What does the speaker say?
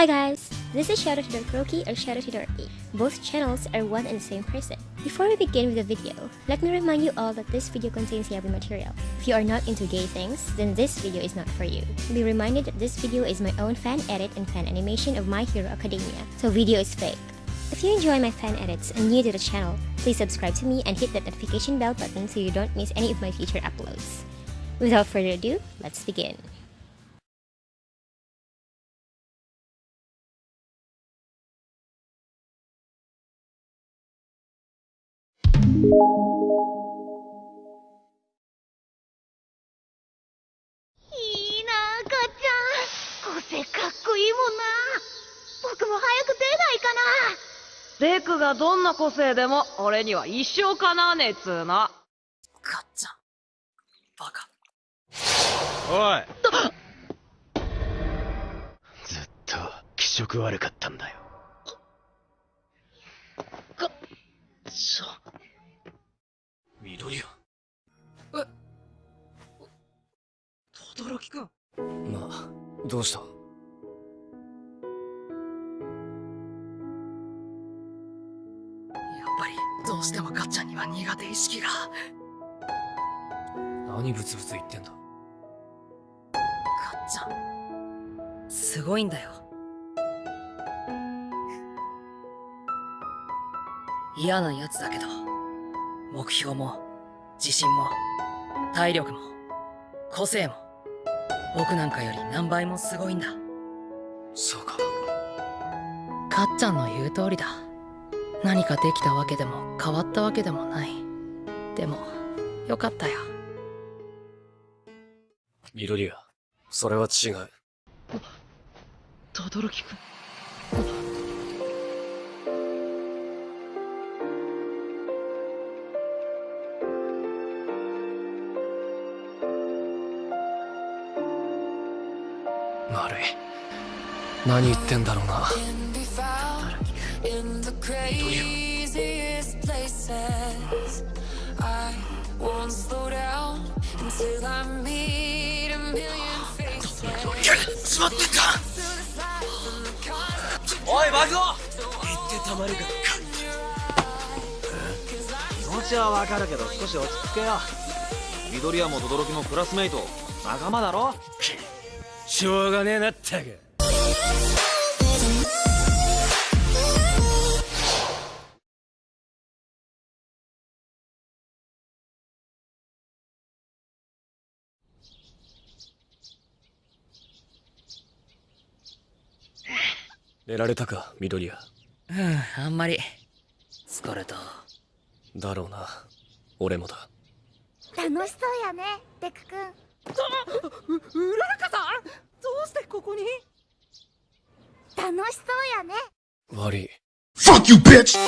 Hi guys, this is Shadow Dark Roki or Shadow to Dorky. Both channels are one and the same person. Before we begin with the video, let me remind you all that this video contains heavy material. If you are not into gay things, then this video is not for you. Be reminded that this video is my own fan edit and fan animation of My Hero Academia, so video is fake. If you enjoy my fan edits and new to the channel, please subscribe to me and hit that notification bell button so you don't miss any of my future uploads. Without further ado, let's begin. デクがどんな個性でも俺には一生かなわねえっつーの。かっちゃん。バカ。おいずっと気色悪かったんだよちょ。緑谷え？とどろきくん。まあどうした？やっぱり、どうしてもかっちゃんには苦手意識が。何ブツブツ言ってんだ？かっちゃん。すごいんだよ。嫌な奴だけど、目標も、自信も、体力も、個性も、僕なんかより何倍もすごいんだ。そうか。かっちゃんの言う通りだ。何かできたわけでも変わったわけでもない。でもよかったよ。緑谷それは違う。轟くん悪い。何言ってんだろうな。in the craziest places. I won't slow down until I meet a million faces. しまってたおいバグオ言ってたまるが気持ちはわかるけど少し落ち着けよ。緑谷も轟もクラスメイト。仲間だろ？しょうがねえなったく寝られたか緑谷。うんあんまり。疲れた。だろうな。俺もだ。楽しそうやねデク君うららかさんどうしてここに？楽しそうやね。悪い。Fuck you, bitch!